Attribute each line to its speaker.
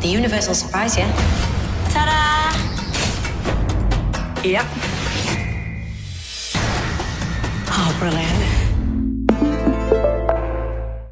Speaker 1: The universal surprise yeah.
Speaker 2: Ta-da!
Speaker 1: Yep.
Speaker 2: Oh, brilliant.